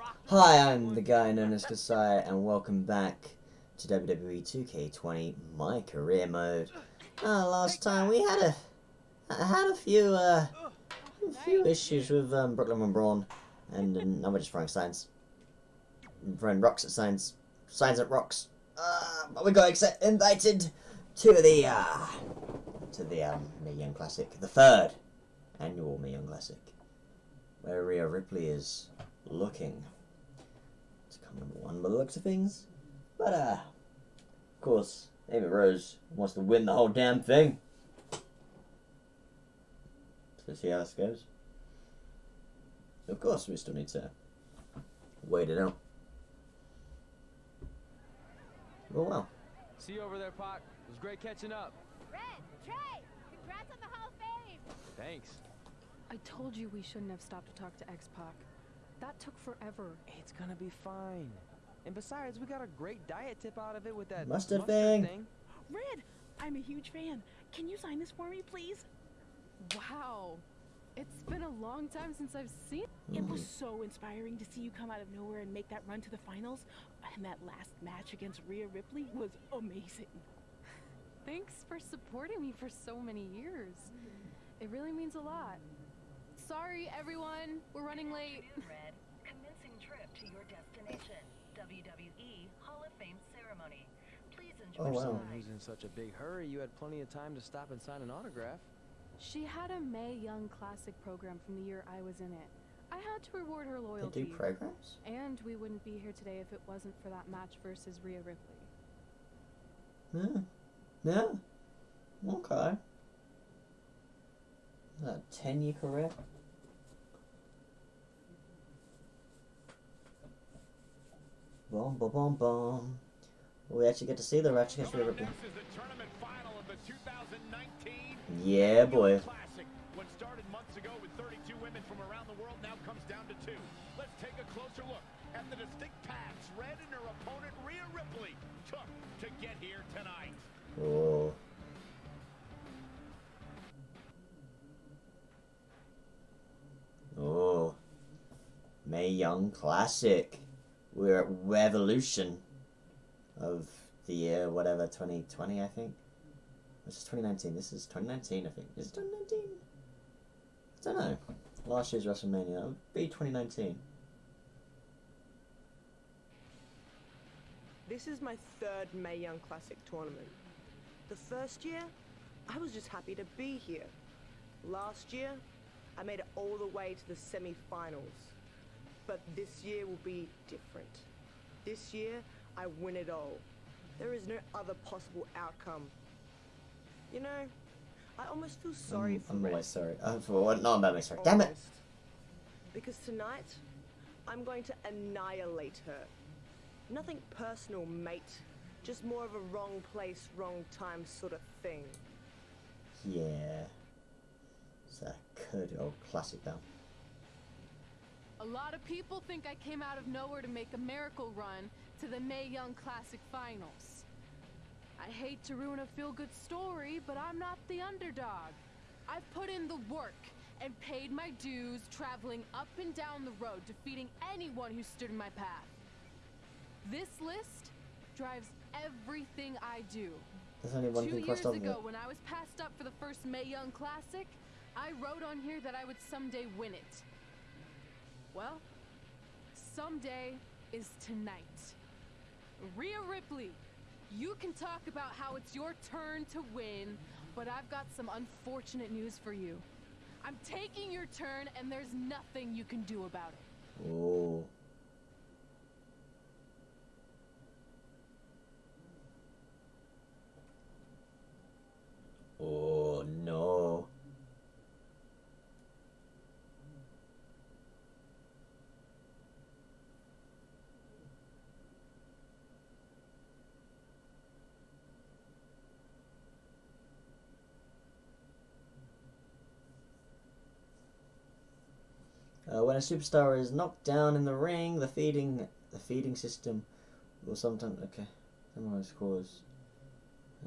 Hi, I'm the guy known as Kasai, and welcome back to WWE 2K20 My Career Mode. Uh, last time we had a had a few uh, a few issues with um, Brooklyn and Braun, and uh, now we're just throwing signs, throwing rocks at signs, signs at rocks. Uh, but we got invited to the uh, to the um, Mae Young Classic, the third annual Mae Young Classic, where Rhea Ripley is looking to come number one by the looks of things. But uh, of course, Amy Rose wants to win the whole damn thing. So see how this goes. Of course, we still need to wait it out. Oh well. See you over there, Pac. It was great catching up. Red, Trey, congrats on the Hall of Fame. Thanks. I told you we shouldn't have stopped to talk to X-Pac. That took forever. It's gonna be fine. And besides, we got a great diet tip out of it with that Mustard thing. Red, I'm a huge fan. Can you sign this for me, please? Wow. It's been a long time since I've seen It was Mm. so inspiring to see you come out of nowhere and make that run to the finals. And that last match against Rhea Ripley was amazing. Thanks for supporting me for so many years. It really means a lot. Sorry, everyone. We're running late. To your destination. WWE Hall of Fame ceremony. Please enjoy Oh, the wow. Someone who's in such a big hurry, you had plenty of time to stop and sign an autograph. She had a Mae Young Classic program from the year I was in it. I had to reward her They loyalty. do programs? And we wouldn't be here today if it wasn't for that match versus Rhea Ripley. Yeah. Yeah. Okay. Is that a 10 year career? Boom, boom, boom, boom. We actually get to see the Ratchet against Rhea Coming Ripley. is the tournament final of the 2019 Yeah, boy. Classic. What started months ago with 32 women from around the world now comes down to two. Let's take a closer look at the distinct paths Red and her opponent Rhea Ripley took to get here tonight. Oh. Oh. Mae Young Classic. We're at Revolution of the year, whatever, 2020, I think. This is 2019. This is 2019, I think. Is it 2019? I don't know. Last year's WrestleMania. Would be 2019. This is my third Mae Young Classic tournament. The first year, I was just happy to be here. Last year, I made it all the way to the semi-finals. But this year will be different. This year, I win it all. There is no other possible outcome. You know, I almost feel sorry I'm, for I'm Red. always sorry. Uh, for what? No, I'm very sorry. Damn it! Because tonight, I'm going to annihilate her. Nothing personal, mate. Just more of a wrong place, wrong time sort of thing. Yeah. It's a good old classic now. A lot of people think I came out of nowhere to make a miracle run to the Mae Young Classic Finals. I hate to ruin a feel-good story, but I'm not the underdog. I've put in the work and paid my dues traveling up and down the road, defeating anyone who stood in my path. This list drives everything I do. There's only one Two years crossed off of ago, when I was passed up for the first Mae Young Classic, I wrote on here that I would someday win it. Well, someday is tonight. Rhea Ripley, you can talk about how it's your turn to win, but I've got some unfortunate news for you. I'm taking your turn, and there's nothing you can do about it. Oh. Oh no. Uh, when a superstar is knocked down in the ring, the feeding the feeding system will sometimes okay. Sometimes cause.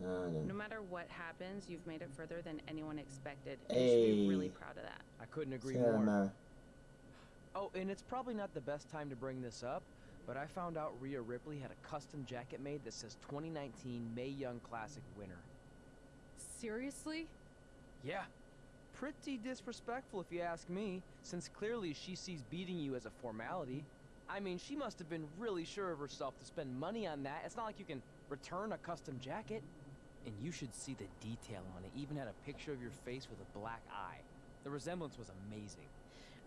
Uh, I No matter what happens, you've made it further than anyone expected. and You should be really proud of that. I couldn't agree Sarah more. Mara. Oh, and it's probably not the best time to bring this up, but I found out Rhea Ripley had a custom jacket made that says 2019 Mae Young Classic winner. Seriously? Yeah. Pretty disrespectful if you ask me, since clearly she sees beating you as a formality. I mean, she must have been really sure of herself to spend money on that. It's not like you can return a custom jacket. And you should see the detail on it. Even had a picture of your face with a black eye. The resemblance was amazing.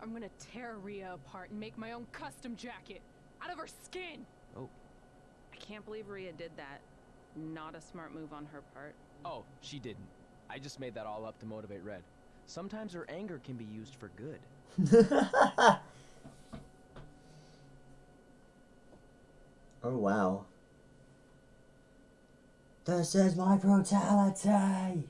I'm gonna tear Rhea apart and make my own custom jacket out of her skin. Oh. I can't believe Rhea did that. Not a smart move on her part. Oh, she didn't. I just made that all up to motivate Red. Sometimes her anger can be used for good. oh wow. This is my brutality!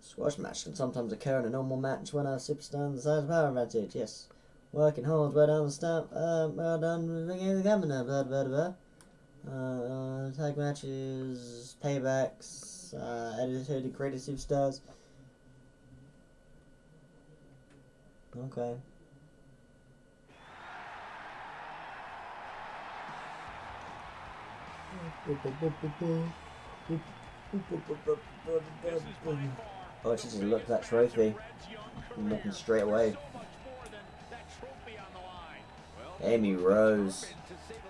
Squash match can sometimes occur in a normal match when a superstar decides power advantage, yes. Working hard, well done, stamp, uh, well done, the governor, blah blah blah. Uh, tag matches, paybacks, uh, edited created superstars. Okay. Oh, she just looked at that trophy. Looking straight away. Amy Rose.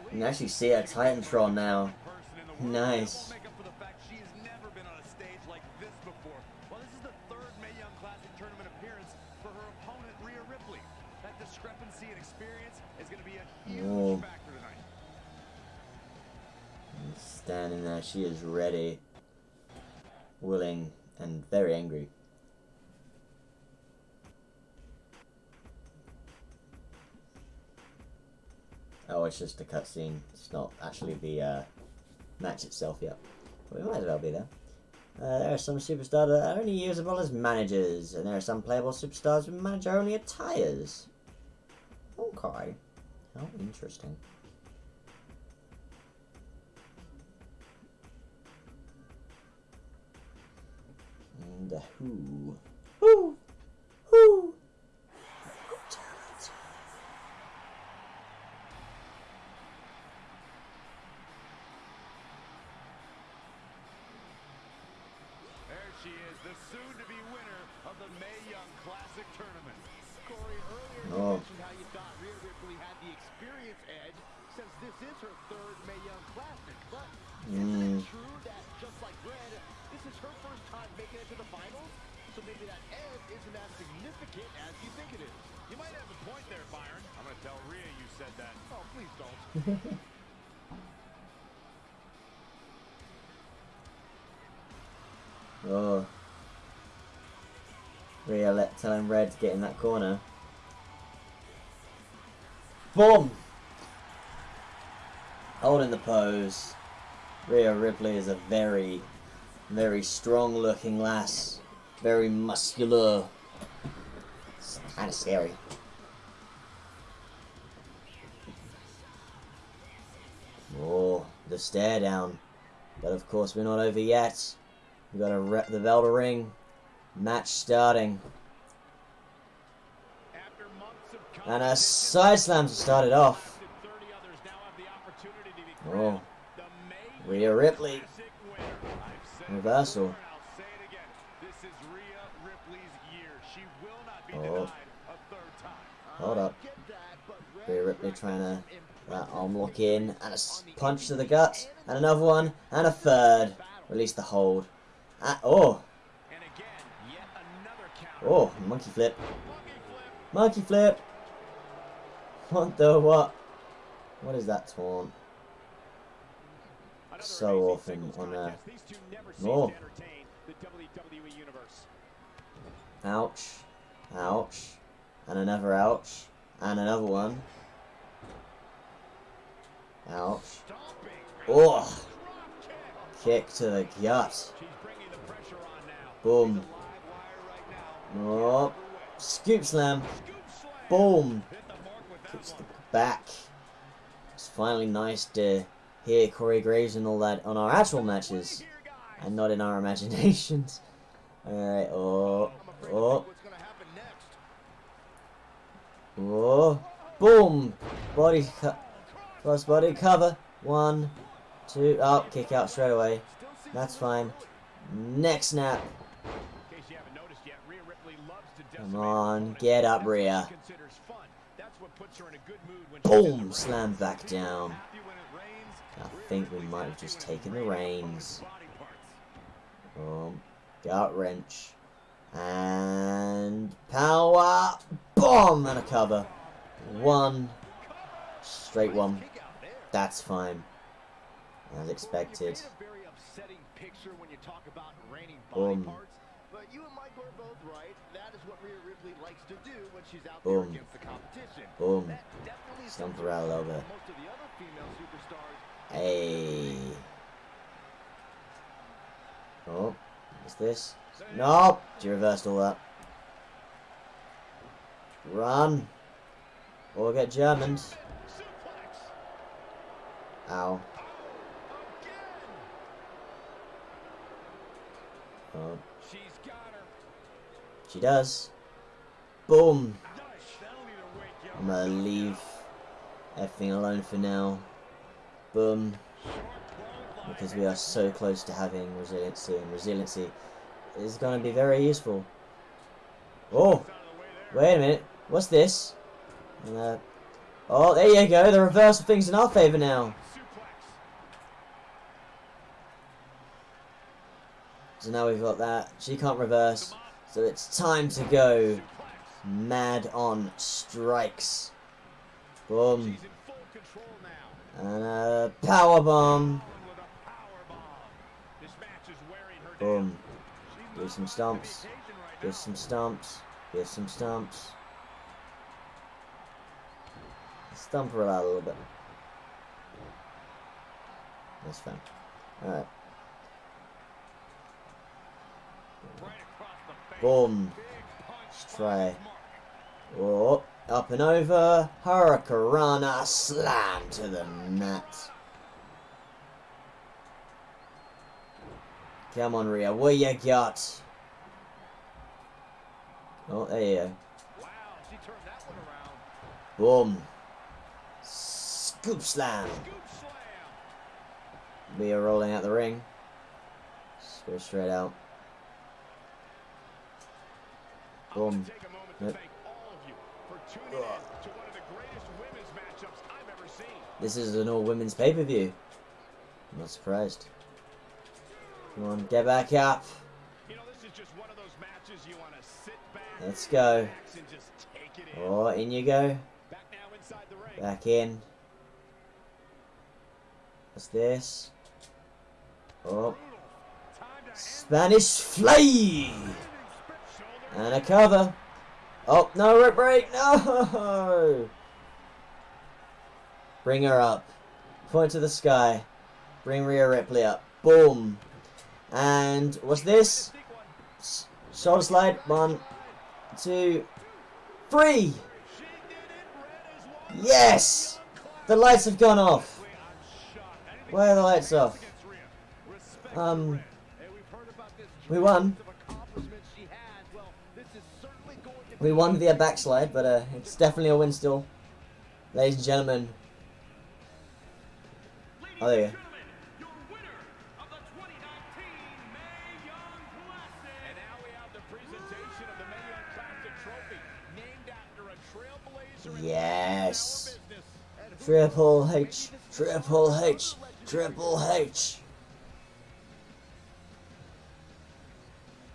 You can actually see her Titantron now. Nice. She is ready, willing, and very angry. Oh, it's just a cutscene. It's not actually the uh, match itself yet. But we might as well be there. Uh, there are some superstars that are only usable as managers, and there are some playable superstars with manager-only attires. Okay. How interesting. And uh, who? Who? Who? There she is, the soon-to-be winner of the Mae Young Classic Tournament. Corey, earlier you Oh. mentioned how you thought Rhea Ripley had the experience edge since this is her third Mae Young Classic. But isn't Mm. it true significant as you think it is. You might have a point there, Byron. I'm going to tell Rhea you said that. Oh, please don't. Oh. Rhea let telling Red to get in that corner. Boom! Holding the pose. Rhea Ripley is a very, very strong looking lass. Very muscular. It's kind of scary. Oh, the stare down. But of course we're not over yet. We've gotta rep the bell to ring. Match starting. After months of And a side slam to start it off. 30 others now have the opportunity to be Oh. crowned the May Rhea Ripley. Classic winner. I've said it Reversal. before and I'll say it again. This is Rhea Ripley's year. She will not be Oh. denied a third time. Hold up. Rhea Ripley trying to that arm lock in. And a punch to the gut. And another one. And a third. Release the hold. Ah, oh. Oh, monkey flip. Monkey flip. What the what? What is that taunt? So often on cease Oh. the WWE universe. Ouch. Ouch. And another ouch. And another one. Ouch. Oh. Kick. To the gut. Boom. Oh. Scoop slam. Boom. Kicks the back. It's finally nice to hear Corey Graves and all that on our actual matches and not in our imaginations. Alright, oh, oh, think what's gonna happen next. Oh, boom! Body. Cross body cover. One, two. Oh, kick out straight away. That's fine. Next snap. Come on, get up, Rhea. Boom! Slam back down. I think we might have just taken the reins. Boom. Gut wrench. And power bomb and a cover. One straight one. That's fine. As expected. Boom. but you and Michael are both right. That is what Rhea Ripley likes to do when she's out Boom. there against the competition. Boom. Stomp sets her out a little bit. Most of the other female superstars. Hey. Oh, what's this? Nope. She reversed all that. Run. Or get Germaned. Suplex. Ow. Oh, she does. Boom. I'm gonna leave everything alone for now. Boom. Because we are so close to having resiliency, and resiliency is going to be very useful. Oh, wait a minute. What's this? Uh, oh, there you go. The reverse of things in our favour now. So now we've got that. She can't reverse. So it's time to go mad on strikes. Boom. And a a power bomb. Boom. Give some stumps. now. some stumps. Give some stumps. Stump her out a little bit. That's fine. Alright. Boom. Let's try. Oh, up and over. Hurricanrana slam to the mat. Come on, Rhea. What you got? Oh, there you go. Boom. Scoop slam. We are rolling out the ring. Just go straight out. Boom. This is an all women's pay per view. I'm not surprised. Come on, get back up. You know, this is just one of those matches you want to sit back, Let's go. relax, and just take it in. Oh, in you go. Back now inside the ring. Back in. What's this? Oh, Spanish fly! And a cover. Oh, no, rip break, no! Bring her up. Point to the sky. Bring Rhea Ripley up. Boom. And what's this? Shoulder slide. One, two, three. Yes! The lights have gone off. Why are the lights off? Um, we won. We won via backslide, but uh, it's definitely a win still. Ladies and gentlemen. Oh, there you go. Yes. business. And who Triple H, maybe this is Triple H, Triple H.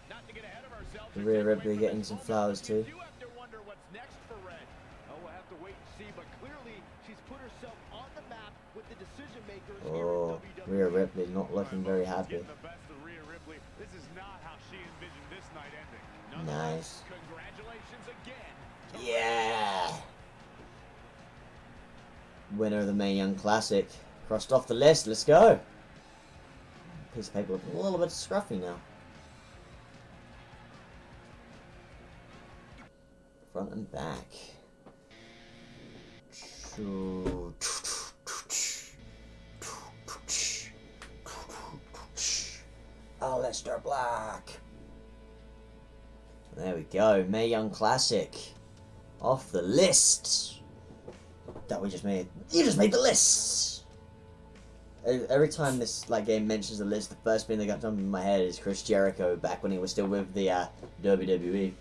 Not to get ahead of ourselves, The or Rhea Ripley getting some flowers too. You have to wonder what's next for Red. Oh, we'll have to wait and see, but clearly she's put herself on the map with the decision makers here at oh, WWE. Rhea Ripley not looking very happy. getting the best of Rhea Ripley. This is not how she envisioned this night ending. Nice. Congratulations again. Yeah. Winner of the Mae Young Classic. Crossed off the list. Let's go. Piece of paper looking a little bit scruffy now. Front and back. Oh, Aleister Black. There we go. Mae Young Classic. off the list that we just made. You just made the list. Every time this like game mentions the list, the first thing that got jumped in my head is Chris Jericho back when he was still with the uh, WWE.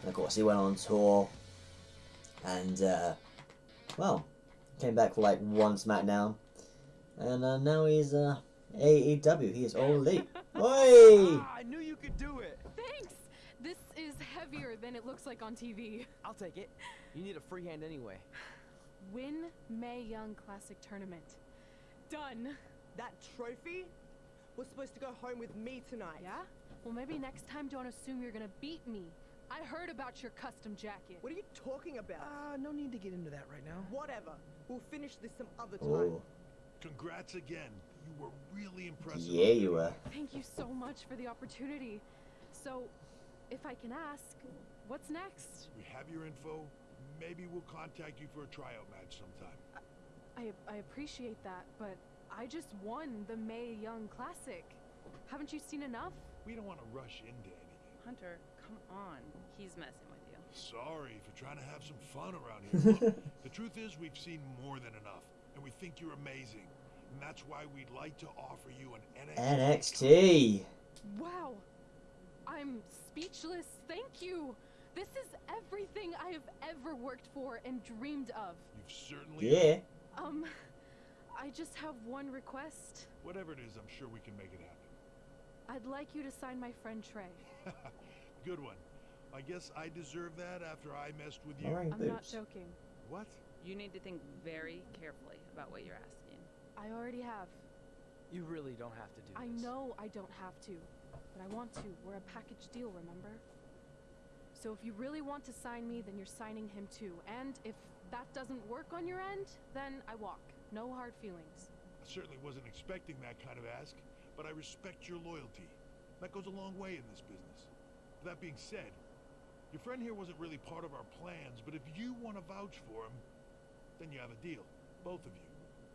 And of course, he went on tour, and uh, well, came back for like one SmackDown, and uh, now he's uh, AEW. He is all elite. Oi! Ah, I knew you could do it. Thanks! This is heavier than it looks like on TV. I'll take it. You need a free hand anyway. Win Mae Young Classic Tournament. Done. That trophy was supposed to go home with me tonight. Yeah? Well, maybe next time don't assume you're gonna beat me. I heard about your custom jacket. What are you talking about? Ah, no need to get into that right now. Whatever. We'll finish this some other time. Oh, Congrats again. You were really impressive. yeah, you were. Thank you so much for the opportunity. So, if I can ask, what's next? We have your info. Maybe we'll contact you for a tryout match sometime. I, I appreciate that, but I just won the Mae Young Classic. Haven't you seen enough? We don't want to rush into anything. Hunter, come on. He's messing with you. Sorry for trying to have some fun around here. Look, the truth is we've seen more than enough, and we think you're amazing. And that's why we'd like to offer you an NXT. NXT. Wow! I'm speechless. Thank you. This is everything I have ever worked for and dreamed of. You've certainly Yeah. Um, I just have one request. Whatever it is, I'm sure we can make it happen. I'd like you to sign my friend Trey. Good one. I guess I deserve that after I messed with you. Wearing I'm not joking. What? You need to think very carefully about what you're asking. I already have. You really don't have to do I this. I know I don't have to, but I want to. We're a package deal, remember? So if you really want to sign me, then you're signing him too. And if that doesn't work on your end, then I walk. No hard feelings. I certainly wasn't expecting that kind of ask, but I respect your loyalty. That goes a long way in this business. That being said, your friend here wasn't really part of our plans, but if you want to vouch for him, then you have a deal. Both of you.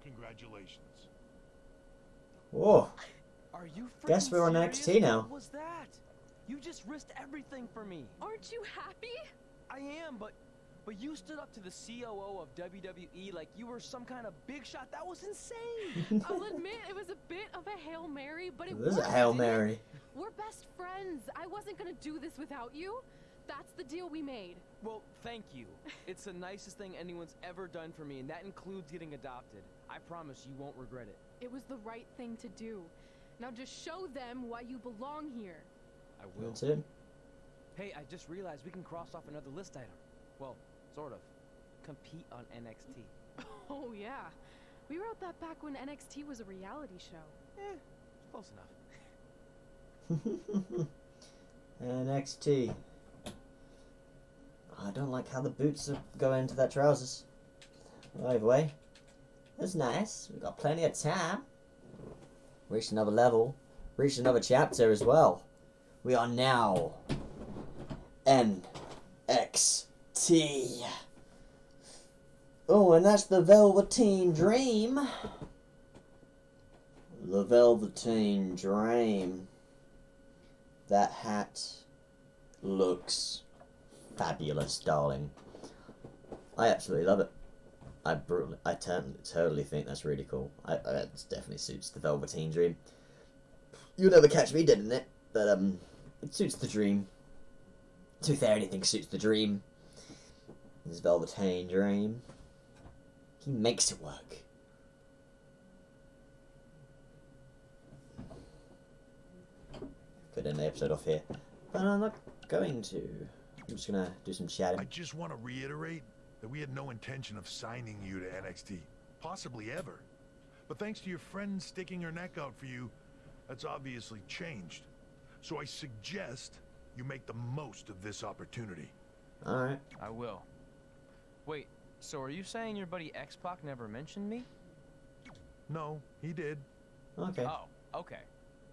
Congratulations. Oh, Are you Guess we're on serious? NXT now. What was that? You just risked everything for me. Aren't you happy? I am, but but you stood up to the COO of WWE like you were some kind of big shot. That was insane. I'll admit it was a bit of a Hail Mary, but it this is a Hail didn't it? Mary. We're best friends. I wasn't gonna do this without you. That's the deal we made. well, thank you. It's the nicest thing anyone's ever done for me, and that includes getting adopted. I promise you won't regret it. It was the right thing to do. Now just show them why you belong here. I will. That's it. Hey, I just realized we can cross off another list item. Well, sort of. Compete on NXT. Oh yeah. We wrote that back when NXT was a reality show. Eh, close enough. NXT. I don't like how the boots go into that trousers. Either way, that's nice. We've got plenty of time. Reached another level. Reached another chapter as well. We are now NXT. Oh, and that's the Velveteen Dream. The Velveteen Dream. That hat looks fabulous, darling. I absolutely love it. I I ten- totally think that's really cool. I, it definitely suits the Velveteen Dream. You'll never catch me dead in it, but um, it suits the dream. To be fair, anything suits the dream. This Velveteen Dream. He makes it work. Could end the episode off here, but I'm not going to. I'm just gonna do some chatting. I just want to reiterate that we had no intention of signing you to NXT. Possibly ever. But thanks to your friend sticking her neck out for you, that's obviously changed. So I suggest you make the most of this opportunity. Alright. I will. Wait, so are you saying your buddy X-Pac never mentioned me? No, he did. Okay. Oh, okay.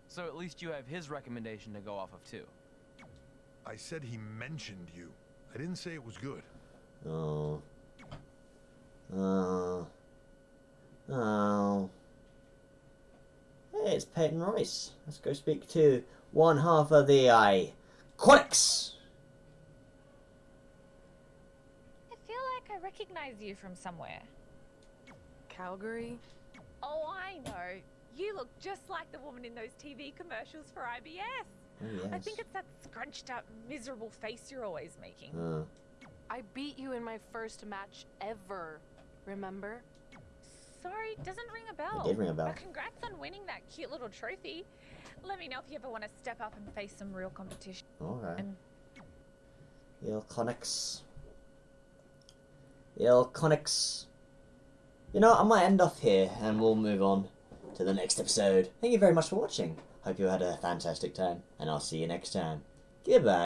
So at least you have his recommendation to go off of too. I said he mentioned you. I didn't say it was good. Oh. Oh. Oh. Hey, it's Peyton Royce. Let's go speak to one half of the I Quicks! I feel like I recognize you from somewhere. Calgary? Oh, I know. You look just like the woman in those TV commercials for IBS. Oh, yes. I think it's that scrunched up, miserable face you're always making. Uh, I beat you in my first match ever. Remember? Sorry, doesn't ring a bell. It did ring a bell. But congrats on winning that cute little trophy. Let me know if you ever want to step up and face some real competition. alright. And IIconics. IIconics. You know, I might end off here and we'll move on to the next episode. Thank you very much for watching. Hope you had a fantastic time, and I'll see you next time. Goodbye.